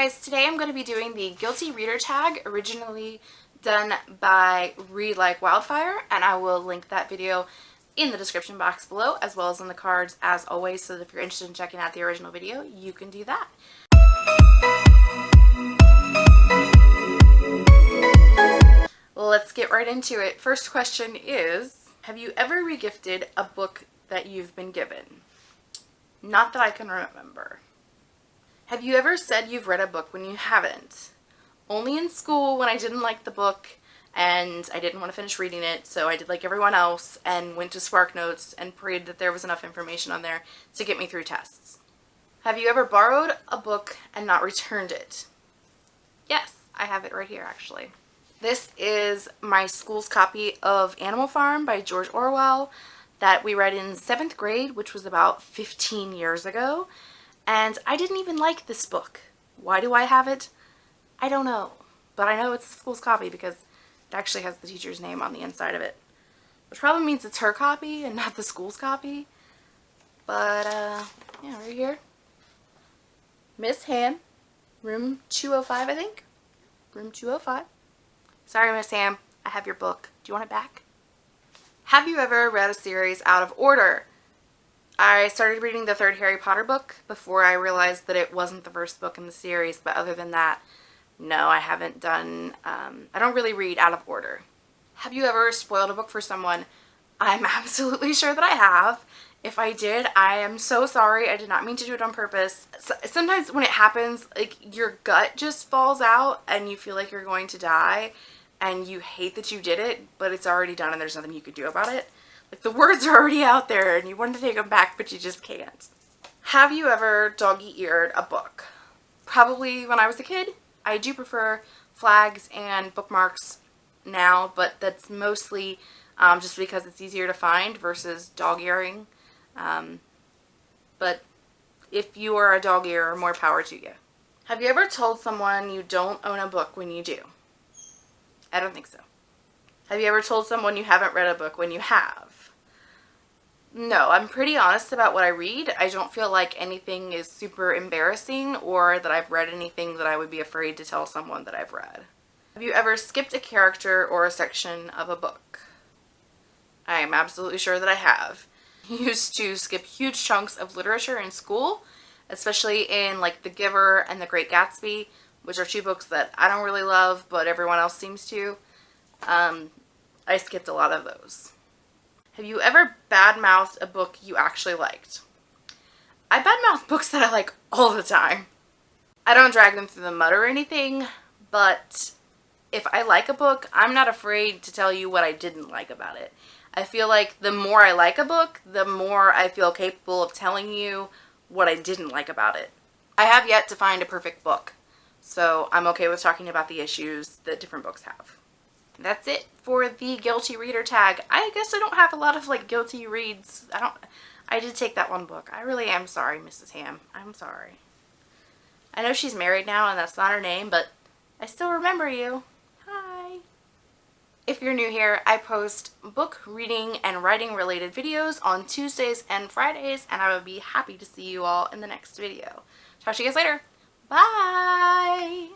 guys, today I'm going to be doing the Guilty Reader tag, originally done by Read Like Wildfire, and I will link that video in the description box below, as well as in the cards, as always, so if you're interested in checking out the original video, you can do that. Let's get right into it. First question is, have you ever regifted a book that you've been given? Not that I can remember. Have you ever said you've read a book when you haven't? Only in school when I didn't like the book and I didn't want to finish reading it, so I did like everyone else and went to SparkNotes and prayed that there was enough information on there to get me through tests. Have you ever borrowed a book and not returned it? Yes, I have it right here actually. This is my school's copy of Animal Farm by George Orwell that we read in 7th grade, which was about 15 years ago. And I didn't even like this book. Why do I have it? I don't know. But I know it's the school's copy because it actually has the teacher's name on the inside of it. Which probably means it's her copy and not the school's copy. But, uh, yeah, right here. Miss Han, room 205, I think. Room 205. Sorry, Miss Ham, I have your book. Do you want it back? Have you ever read a series out of order? I started reading the third Harry Potter book before I realized that it wasn't the first book in the series, but other than that, no, I haven't done, um, I don't really read out of order. Have you ever spoiled a book for someone? I'm absolutely sure that I have. If I did, I am so sorry. I did not mean to do it on purpose. Sometimes when it happens, like your gut just falls out and you feel like you're going to die and you hate that you did it, but it's already done and there's nothing you could do about it. Like the words are already out there and you want to take them back, but you just can't. Have you ever doggy-eared a book? Probably when I was a kid. I do prefer flags and bookmarks now, but that's mostly um, just because it's easier to find versus dog-earing. Um, but if you are a dog-earer, more power to you. Have you ever told someone you don't own a book when you do? I don't think so. Have you ever told someone you haven't read a book when you have? No, I'm pretty honest about what I read. I don't feel like anything is super embarrassing or that I've read anything that I would be afraid to tell someone that I've read. Have you ever skipped a character or a section of a book? I am absolutely sure that I have. Used to skip huge chunks of literature in school, especially in like The Giver and The Great Gatsby, which are two books that I don't really love, but everyone else seems to. Um, I skipped a lot of those. Have you ever badmouthed a book you actually liked? I badmouth books that I like all the time. I don't drag them through the mud or anything, but if I like a book, I'm not afraid to tell you what I didn't like about it. I feel like the more I like a book, the more I feel capable of telling you what I didn't like about it. I have yet to find a perfect book, so I'm okay with talking about the issues that different books have that's it for the guilty reader tag. I guess I don't have a lot of like guilty reads. I don't, I did take that one book. I really am sorry, Mrs. Ham. I'm sorry. I know she's married now and that's not her name, but I still remember you. Hi. If you're new here, I post book reading and writing related videos on Tuesdays and Fridays, and I would be happy to see you all in the next video. Talk to you guys later. Bye!